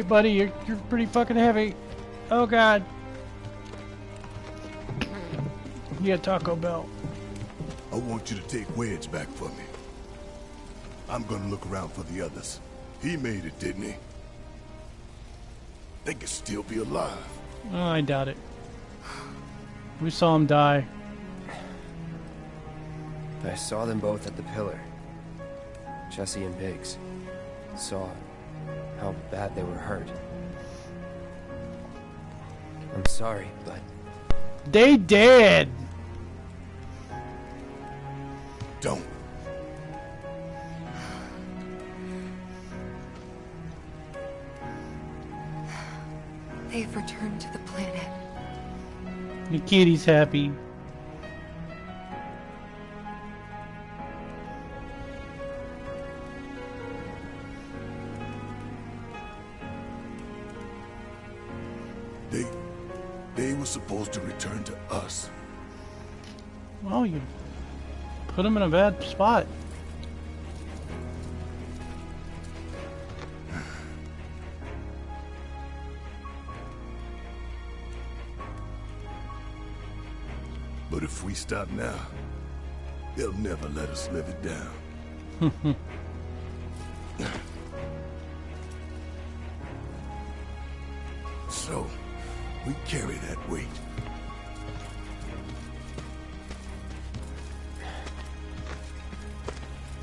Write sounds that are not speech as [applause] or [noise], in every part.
You can lose a little weight, buddy. You're, you're pretty fucking heavy. Oh, God. Yeah, Taco Bell. I want you to take Wedge back for me. I'm gonna look around for the others. He made it, didn't he? They could still be alive. Oh, I doubt it. We saw him die. I saw them both at the pillar. Jessie and Biggs. Saw how bad they were hurt. I'm sorry, but They did! Don't. They've returned to the planet. The kitty's happy. Supposed to return to us. Well, you put him in a bad spot. But if we stop now, they'll never let us live it down. [laughs] so, we carry that weight.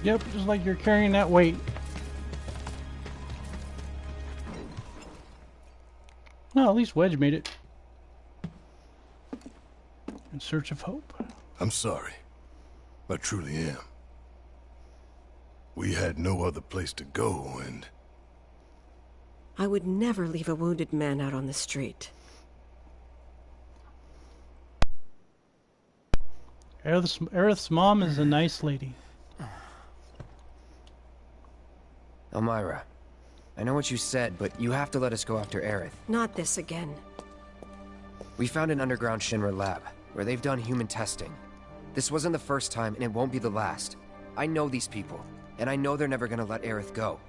Yep, just like you're carrying that weight. Well, at least Wedge made it. In search of hope. I'm sorry. I truly am. We had no other place to go, and I would never leave a wounded man out on the street. Aerith's, Aerith's mom is a nice lady. Elmyra, I know what you said, but you have to let us go after Aerith. Not this again. We found an underground Shinra lab, where they've done human testing. This wasn't the first time, and it won't be the last. I know these people, and I know they're never gonna let Aerith go.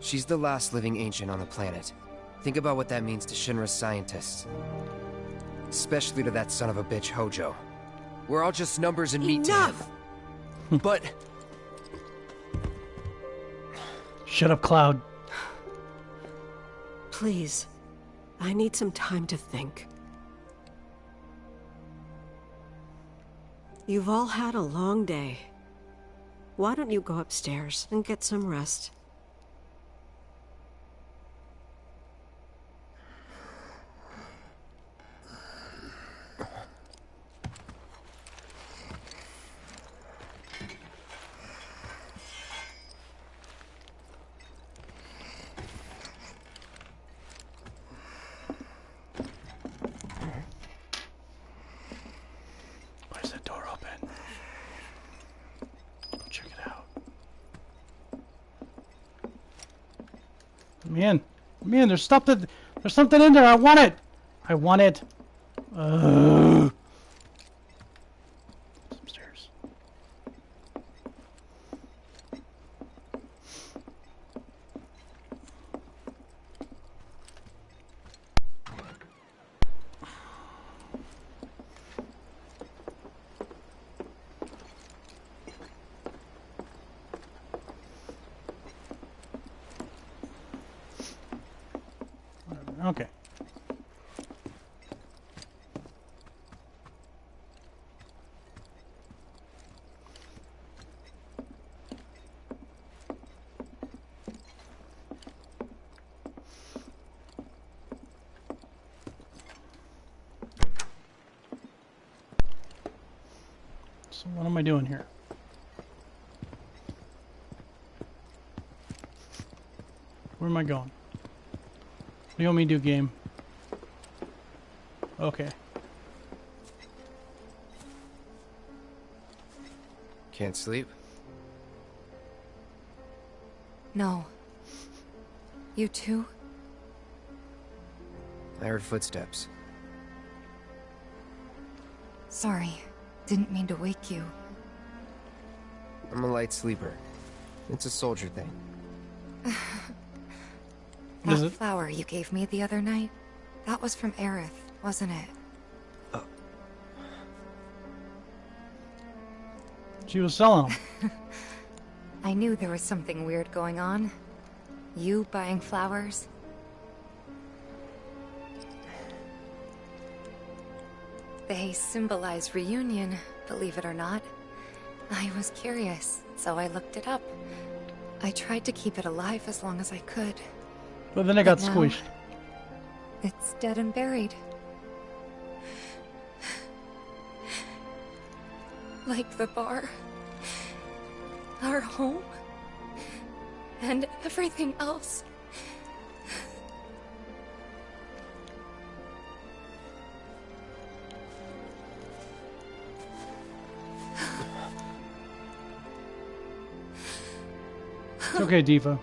She's the last living ancient on the planet. Think about what that means to Shinra's scientists. Especially to that son of a bitch, Hojo. We're all just numbers and meat. Enough! But Shut up, Cloud. Please. I need some time to think. You've all had a long day. Why don't you go upstairs and get some rest? Where's that door open? Go check it out. Man, man, there's something, there's something in there. I want it. I want it. Ugh. It's upstairs. Okay. So what am I doing here? Where am I going? What do you want me to do, game? Okay. can't sleep? No. You too? I heard footsteps. Sorry. Didn't mean to wake you. I'm a light sleeper. It's a soldier thing. [laughs] That it? flower you gave me the other night, that was from Aerith, wasn't it? Oh. She was selling them. [laughs] I knew there was something weird going on. You buying flowers? They symbolize reunion, believe it or not. I was curious, so I looked it up. I tried to keep it alive as long as I could. But then it got squished. It's dead and buried. Like the bar. Our home. And everything else. It's okay, Diva.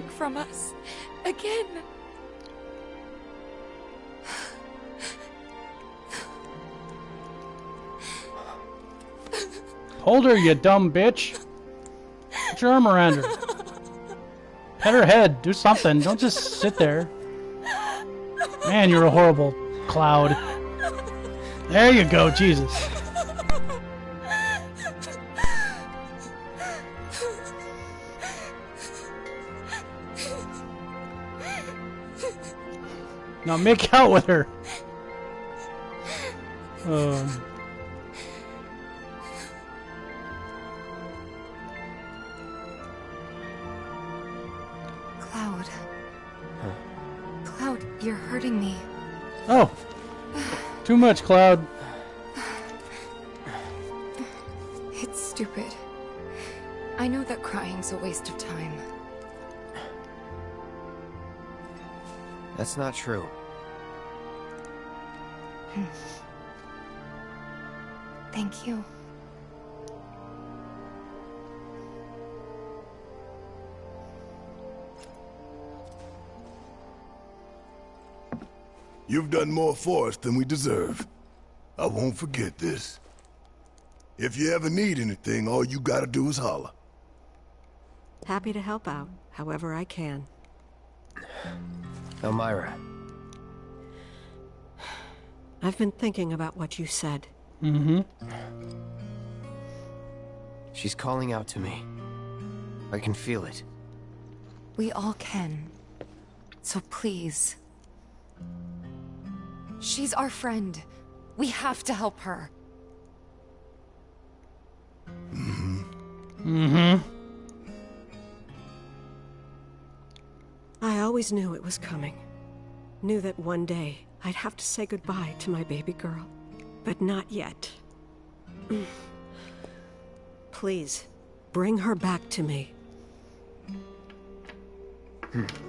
From us. Again. Hold her, you dumb bitch. Put your arm around her. Pet her head. Do something. Don't just sit there. Man, you're a horrible cloud. There you go, Jesus. Now make out with her. Um. Cloud. Cloud, you're hurting me. Oh. Too much, Cloud. It's stupid. I know that crying's a waste of time. That's not true. [sighs] Thank you. You've done more for us than we deserve. I won't forget this. If you ever need anything, all you gotta do is holler. Happy to help out, however I can. Elmyra, I've been thinking about what you said. Mm-hmm. she's calling out to me. I can feel it. We all can. So please. She's our friend. We have to help her. Mm-hmm. Mm-hmm. I always knew it was coming. Knew that one day I'd have to say goodbye to my baby girl. But not yet. Please, bring her back to me. Daddy,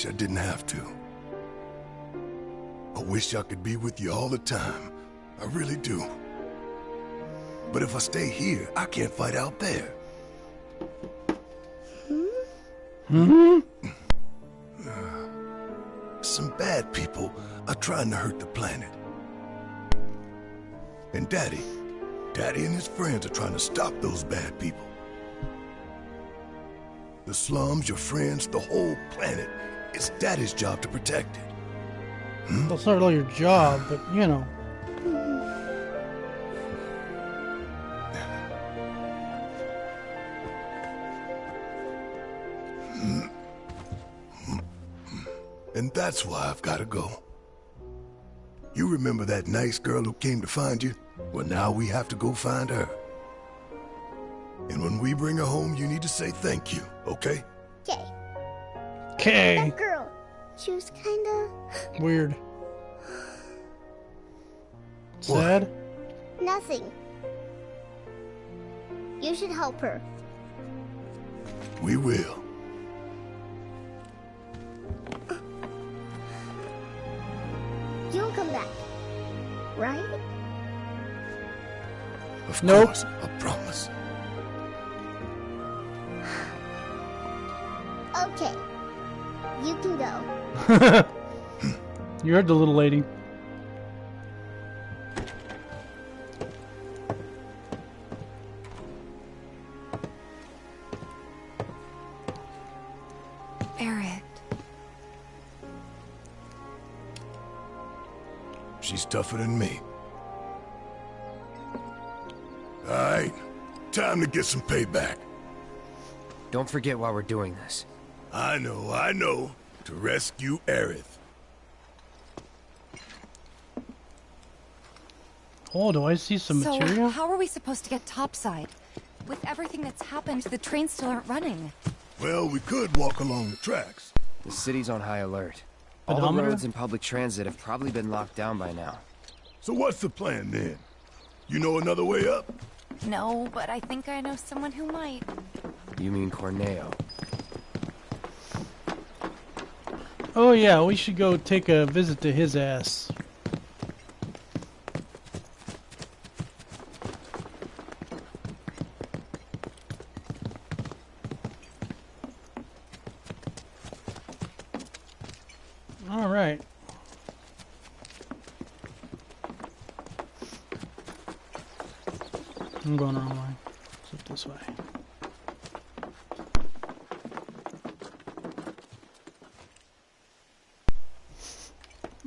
wish I didn't have to. I wish I could be with you all the time. I really do. But if I stay here, I can't fight out there. Hmm? Some bad people are trying to hurt the planet. And Daddy, Daddy and his friends are trying to stop those bad people. The slums, your friends, the whole planet. It's Daddy's job to protect it. Hmm? That's not really your job, but you know. Hmm. And that's why I've got to go. You remember that nice girl who came to find you? Well, now we have to go find her. And when we bring her home, you need to say thank you, okay? Okay. Okay. That girl. She was kinda [gasps] Weird. Sad? nothing. You should help her. We will. [gasps] You'll come back. Right? Of Nope. course, I promise. [laughs] You heard the little lady. Aerith. She's tougher than me. Alright, time to get some payback. Don't forget why we're doing this. I know, I know. To rescue Aerith. Oh, do I see some so, materia? how are we supposed to get topside? With everything that's happened, the trains still aren't running. Well, we could walk along the tracks. The city's on high alert. All the roads and public transit have probably been locked down by now. So what's the plan then? You know another way up? No, but I think I know someone who might. You mean Corneo? Oh yeah, we should go take a visit to his ass. All right. I'm going the wrong way. Flip this way.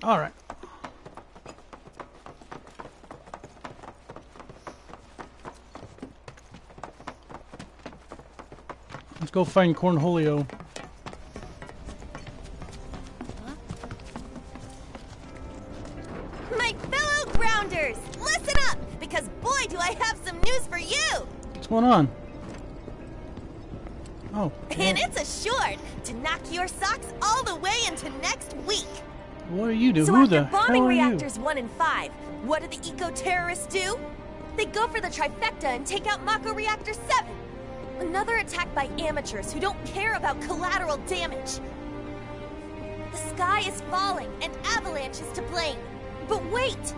All right. Let's go find Cornholio. My fellow grounders, listen up, because boy do I have some news for you! What's going on? Oh, And it's assured to knock your socks all the way into next week. what are you doing? So Who after the bombing hell are reactors 1 and 5, what do the eco-terrorists do? They go for the trifecta and take out Mako Reactor 7. Another attack by amateurs who don't care about collateral damage. The sky is falling and Avalanche is to blame. But wait!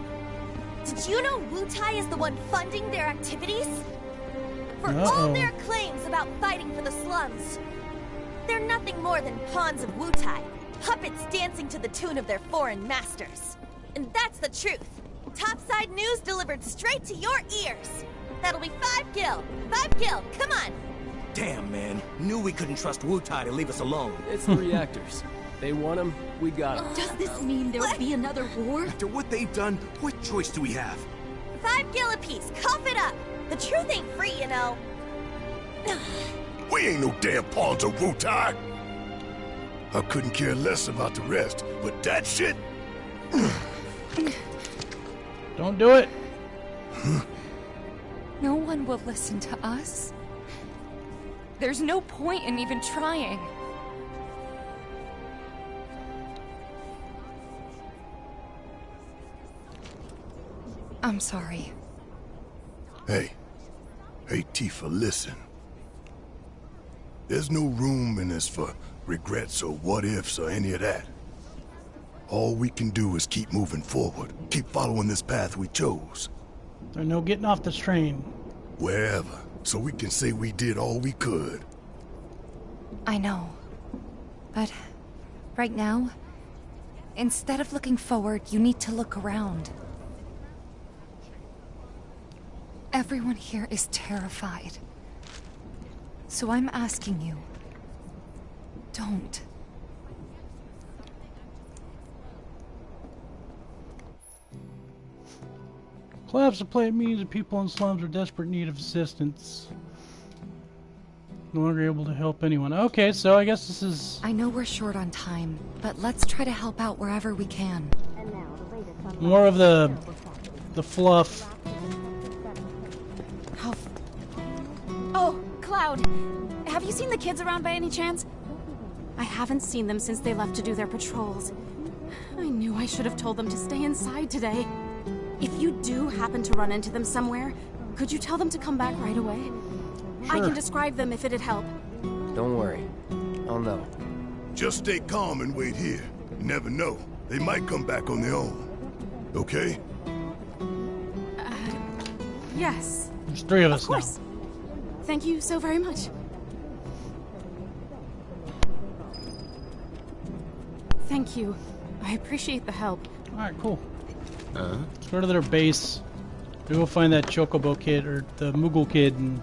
Did you know Wutai is the one funding their activities? For all Uh-oh. their claims about fighting for the slums, they're nothing more than pawns of Wutai, puppets dancing to the tune of their foreign masters. And that's the truth. Topside news delivered straight to your ears. That'll be five gil. Five gil, come on. Damn, man. Knew we couldn't trust Wutai to leave us alone. It's the reactors. They want them, we got them. Does this mean there'll be another war? After what they've done, what choice do we have? Five gil apiece, cough it up. The truth ain't free, you know. We ain't no damn pawns of Wutai. I couldn't care less about the rest, but that shit, Don't do it. No one will listen to us. There's no point in even trying. I'm sorry. Hey, hey Tifa, listen. There's no room in this for regrets or what ifs or any of that. All we can do is keep moving forward, keep following this path we chose, There's no getting off this train. wherever, so we can say we did all we could. I know. But right now, instead of looking forward, you need to look around. Everyone here is terrified. So I'm asking you, don't. Collapse of plant means that people in slums are desperate need of assistance. No longer able to help anyone. Okay, so I guess this is I know we're short on time, but let's try to help out wherever we can. more of the the fluff. Oh. oh, Cloud. Have you seen the kids around by any chance? I haven't seen them since they left to do their patrols. I knew I should have told them to stay inside today. If you do happen to run into them somewhere, could you tell them to come back right away? Sure. I can describe them if it'd help. Don't worry. I'll know. Just stay calm and wait here. You never know. They might come back on their own. Okay? Uh, Yes. There's three of us Of course. Thank you so very much. Thank you. I appreciate the help. Alright, cool. Let's go to their base. Maybe we'll find that Chocobo kid, or the Moogle kid, and...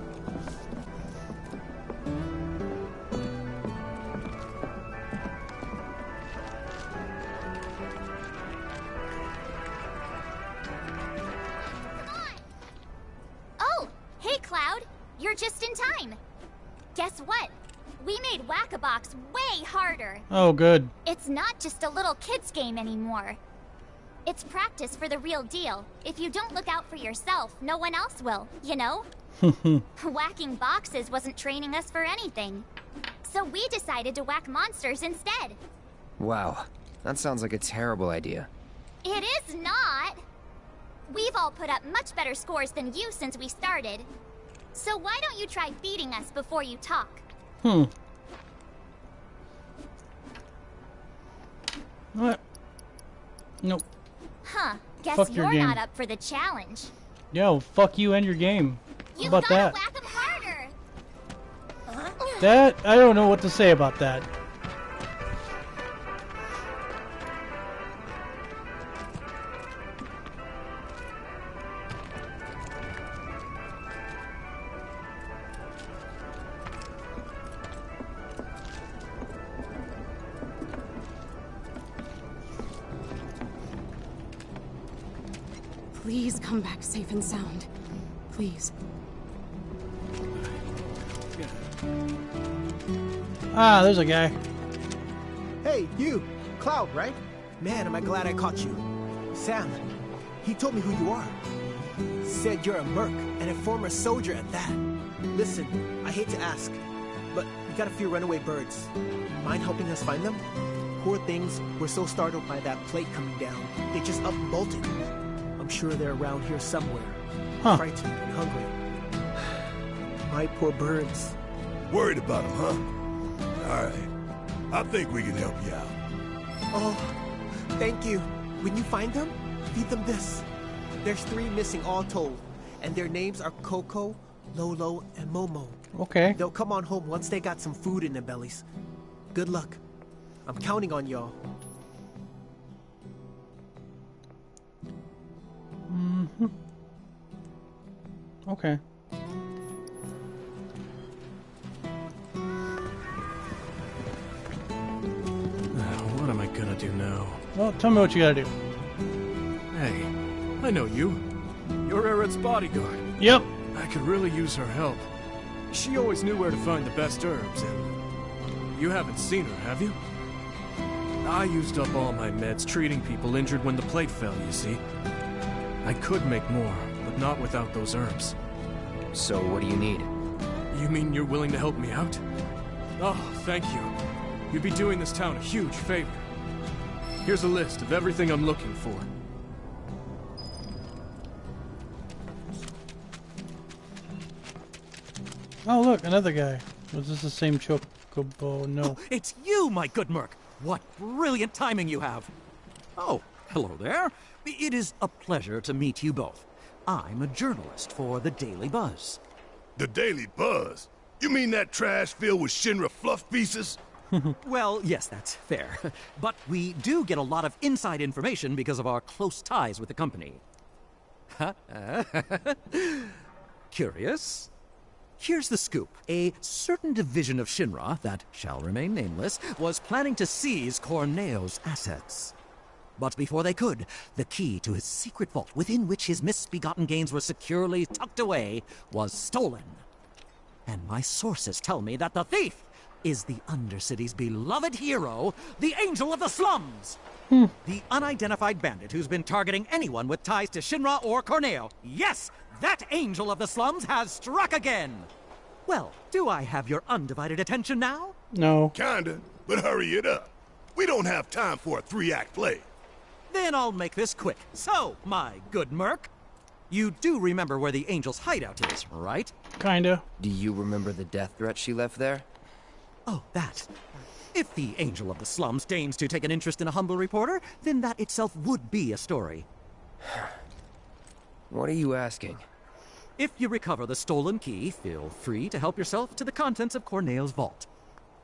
Oh, hey Cloud. You're just in time. Guess what? We made Whack-a-Box way harder. Oh, good. It's not just a little kid's game anymore. It's practice for the real deal. If you don't look out for yourself, no one else will, you know? [laughs] Whacking boxes wasn't training us for anything. So we decided to whack monsters instead. Wow, that sounds like a terrible idea. It is not! We've all put up much better scores than you since we started. So why don't you try beating us before you talk? Hmm. What? Nope. Huh, guess Fuck you're not up for the challenge. Yo, fuck you and your game. You about gotta that? whack 'em harder! That, I don't know what to say about that. Please come back safe and sound. Please. Ah, there's a guy. Hey, you! Cloud, right? Man, am I glad I caught you. Sam, he told me who you are. Said you're a merc and a former soldier at that. Listen, I hate to ask, but we got a few runaway birds. Mind helping us find them? Poor things were so startled by that plate coming down, they just up and bolted. I'm sure they're around here somewhere, Huh. frightened and hungry. [sighs] My poor birds. Worried about them, huh? All right. I think we can help you out. Oh, thank you. When you find them, feed them this. There's three missing all told, and their names are Coco, Lolo, and Momo. Okay. They'll come on home once they got some food in their bellies. Good luck. I'm counting on y'all. Okay. Uh, what am I gonna do now? Well, tell me what you gotta do. Hey, I know you. You're Aerith's bodyguard. Yep. I could really use her help. She always knew where to find the best herbs, and you haven't seen her, have you? I used up all my meds treating people injured when the plate fell, you see. I could make more, but not without those herbs. So what do you need? You mean you're willing to help me out? Oh, thank you. You'd be doing this town a huge favor. Here's a list of everything I'm looking for. Oh, look, another guy. Was this the same Chocobo? No. Oh, it's you, my good Merc! What brilliant timing you have! Oh, hello there. It is a pleasure to meet you both. I'm a journalist for the Daily Buzz. The Daily Buzz? You mean that trash filled with Shinra fluff pieces? [laughs] well, yes, that's fair. [laughs] But we do get a lot of inside information because of our close ties with the company. [laughs] Curious? Here's the scoop. A certain division of Shinra, that shall remain nameless, was planning to seize Corneo's assets. But before they could, the key to his secret vault, within which his misbegotten gains were securely tucked away, was stolen. And my sources tell me that the thief is the Undercity's beloved hero, the Angel of the Slums! Hmm. The unidentified bandit who's been targeting anyone with ties to Shinra or Corneo. Yes, that Angel of the Slums has struck again! Well, do I have your undivided attention now? No. Kinda, but hurry it up. We don't have time for a three-act play. Then I'll make this quick. So, my good Merc, you do remember where the Angel's hideout is, right? Kinda. Do you remember the death threat she left there? Oh, that. If the Angel of the Slums deigns to take an interest in a humble reporter, then that itself would be a story. [sighs] What are you asking? If you recover the stolen key, feel free to help yourself to the contents of Corneo's vault.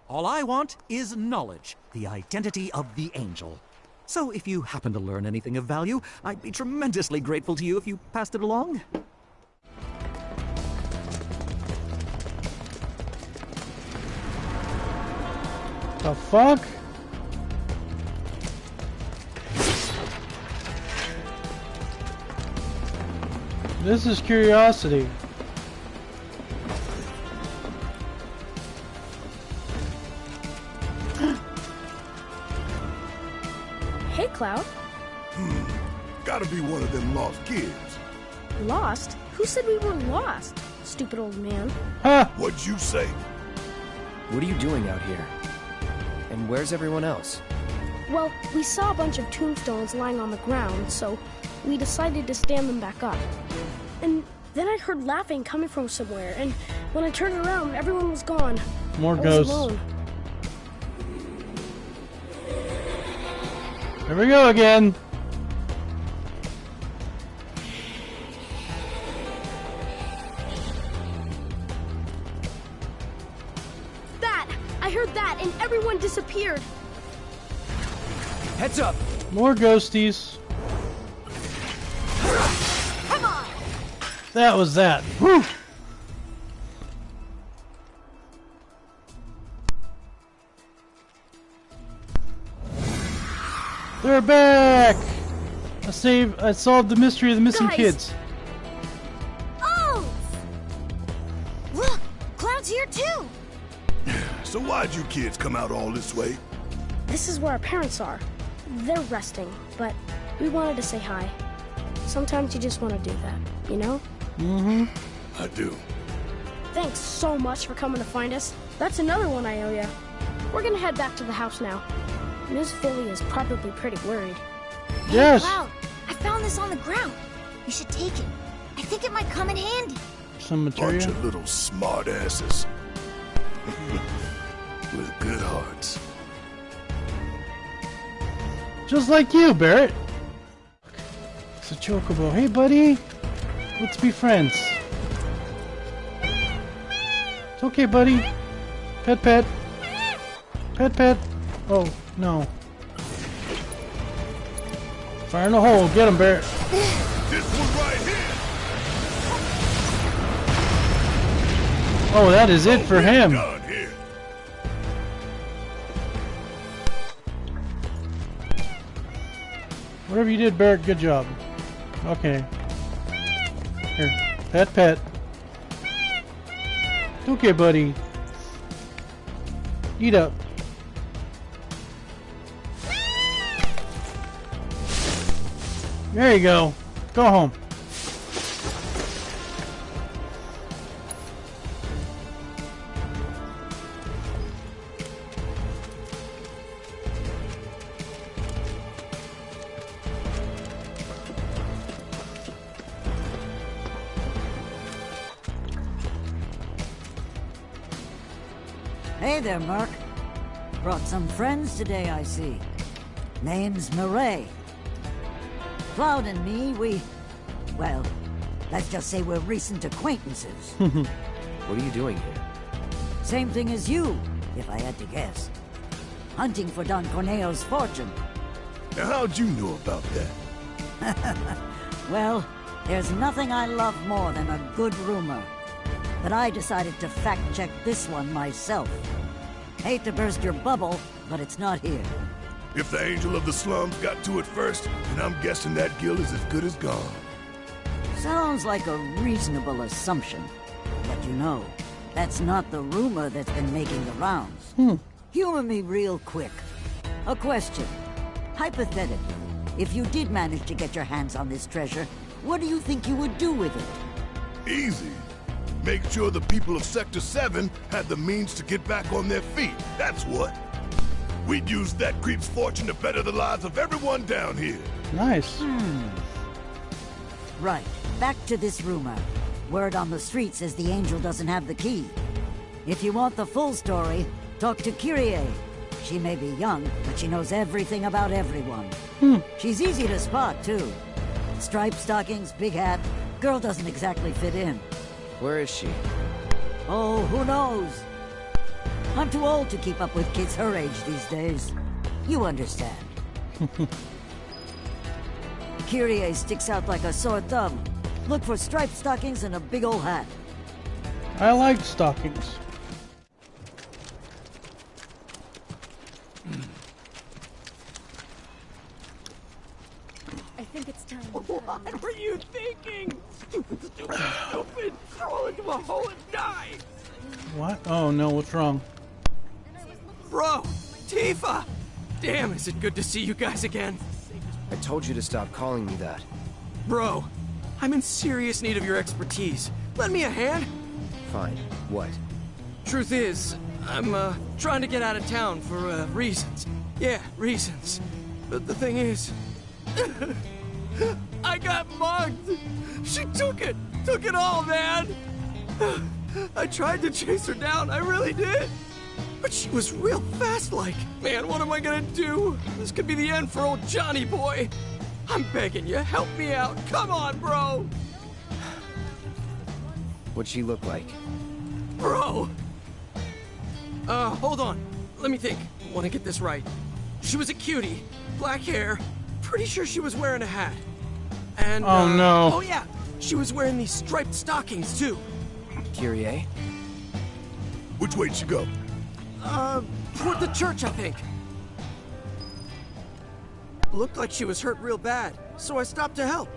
All I want is knowledge, the identity of the angel. So if you happen to learn anything of value, I'd be tremendously grateful to you if you passed it along. The fuck? This is curiosity. Hey, Cloud. Hmm, gotta be one of them lost kids. Lost? Who said we were lost? Stupid old man. Huh? What'd you say? What are you doing out here? And where's everyone else? Well, we saw a bunch of tombstones lying on the ground, so we decided to stand them back up. And then I heard laughing coming from somewhere, and when I turned around, everyone was gone. More I was ghosts. alone. Here we go again. That! I heard that, and everyone disappeared. Heads up! More ghosties. Come on! That was that. Whew. They're back! I saved, I solved the mystery of the missing Guys. kids. Oh! Look! Cloud's here too! [sighs] So why'd you kids come out all this way? This is where our parents are. They're resting, but we wanted to say hi. Sometimes you just want to do that, you know? Mm-hmm. I do. Thanks so much for coming to find us. That's another one I owe ya. We're gonna head back to the house now. Miss Philly is probably pretty worried. Yes. Cloud, I found this on the ground. You should take it. I think it might come in handy. Some materia. Bunch materia. of little smartasses. [laughs] With good hearts. Just like you, Barret. It's a chocobo. Hey, buddy. Let's be friends. It's okay, buddy. Pet, pet. Pet, pet. Oh, no. Fire in the hole. Get him, Barret. This one right here! Oh, that is it for him. Whatever you did, Barret, good job. Okay. Here, pet, pet. It's okay, buddy. Eat up. There you go. Go home. Hey there, Merc. Brought some friends today, I see. Name's Murray. Cloud and me, we... Well, let's just say we're recent acquaintances. [laughs] What are you doing here? Same thing as you, if I had to guess. Hunting for Don Corneo's fortune. How'd you know about that? [laughs] Well, there's nothing I love more than a good rumor. But I decided to fact-check this one myself. Hate to burst your bubble, but it's not here. If the angel of the slums got to it first, then I'm guessing that guild is as good as gone. Sounds like a reasonable assumption. But you know, that's not the rumor that's been making the rounds. Hmm. Humor me real quick. A question. Hypothetically, if you did manage to get your hands on this treasure, what do you think you would do with it? Easy. Make sure the people of Sector 7 had the means to get back on their feet. That's what. We'd use that creep's fortune to better the lives of everyone down here. Nice. Right. Back to this rumor. Word on the street says the angel doesn't have the key. If you want the full story, talk to Kyrie. She may be young, but she knows everything about everyone. Hmm. She's easy to spot, too. Striped stockings, big hat, Girl doesn't exactly fit in. Where is she? Oh, who knows? I'm too old to keep up with kids her age these days. You understand. [laughs] Kyrie sticks out like a sore thumb. Look for striped stockings and a big old hat. I like stockings. I think it's time. What were you thinking? Stupid, stupid, stupid! Crawl into a hole and die! What? Oh no, what's wrong? Bro! Tifa! Damn, is it good to see you guys again? I told you to stop calling me that. Bro, I'm in serious need of your expertise. Lend me a hand? Fine. What? Truth is, I'm, uh, trying to get out of town for, uh, reasons. Yeah, reasons. But the thing is... [laughs] I got mugged! She took it! Took it all, man! [sighs] I tried to chase her down, I really did! But she was real fast like. Man, what am I gonna do? This could be the end for old Johnny boy. I'm begging you, help me out. Come on, bro! What'd she look like? Bro! Uh, hold on. Let me think. Want to get this right. She was a cutie. Black hair. Pretty sure she was wearing a hat. And, Oh, uh, no. Oh, yeah. She was wearing these striped stockings, too. Kyrie? Which way'd she go? Uh, toward the church, I think. Looked like she was hurt real bad, so I stopped to help.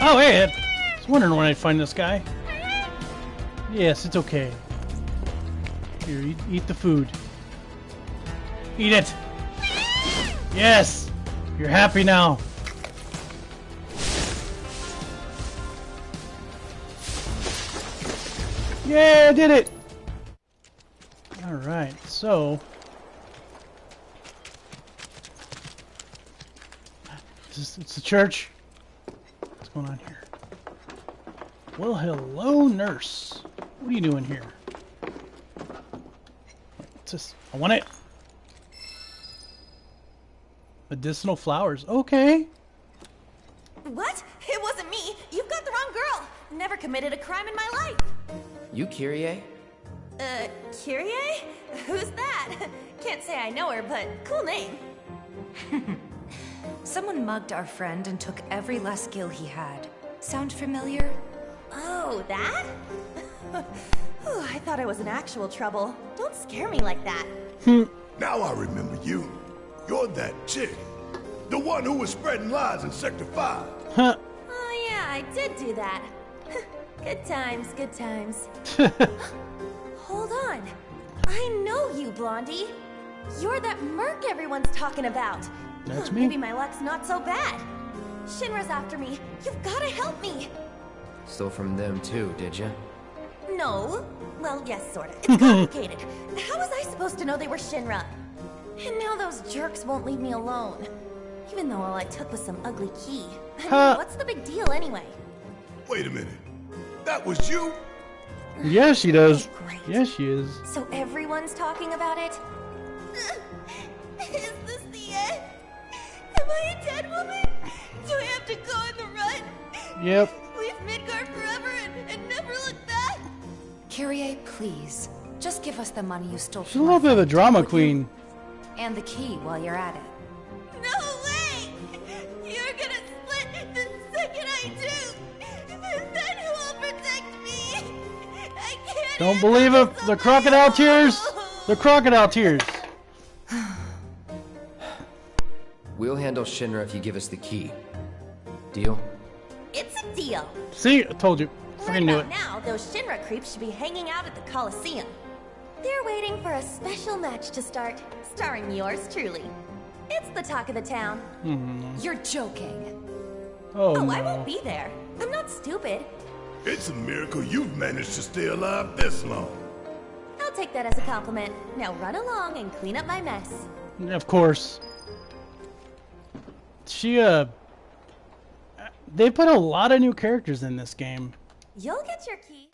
Oh, hey, I was wondering when I'd find this guy. Yes, it's okay. Here, eat, eat the food. Eat it! Yes! You're happy now. Yeah, I did it! Alright, so... It's, it's the church. What's going on here? Well, hello, nurse. What are you doing here? What's this? I want it. Medicinal flowers. Okay. What? It wasn't me. You've got the wrong girl. Never committed a crime in my life. You Kyrie? Uh, Kyrie? Who's that? [laughs] Can't say I know her, but cool name. [laughs] Someone mugged our friend and took every last gil he had. Sound familiar? Oh, that? [laughs] Ooh, I thought I was in actual trouble. Don't scare me like that. Now I remember you. You're that chick. The one who was spreading lies in Sector 5. Huh. Oh yeah, I did do that. Good times, good times. [laughs] Hold on. I know you, Blondie. You're that merc everyone's talking about. That's me. Maybe my luck's not so bad. Shinra's after me. You've gotta help me. Stole from them too, did you? No. Well, yes, sorta. [laughs] It's complicated. How was I supposed to know they were Shinra? And now those jerks won't leave me alone. Even though all I took was some ugly key. I mean, Huh. what's the big deal anyway? Wait a minute. That was you? Yeah, she does. Yes, she is. So everyone's talking about it? Is this the end? Am I a dead woman? Do I have to go in the rut? Yep. Leave Midgard forever and, and never look back? Kyrie, please. Just give us the money you stole She's a from little bit of a drama queen. And the key while you're at it. Don't believe it. The crocodile tears. The crocodile tears. We'll handle Shinra if you give us the key. Deal? It's a deal. See, I told you. Right Freaking knew about it. now, those Shinra creeps should be hanging out at the Coliseum. They're waiting for a special match to start, starring yours truly. It's the talk of the town. Mhm. You're joking. Oh, oh no. I won't be there. I'm not stupid. It's a miracle you've managed to stay alive this long. I'll take that as a compliment. Now run along and clean up my mess. Of course. She, uh... They put a lot of new characters in this game. You'll get your key.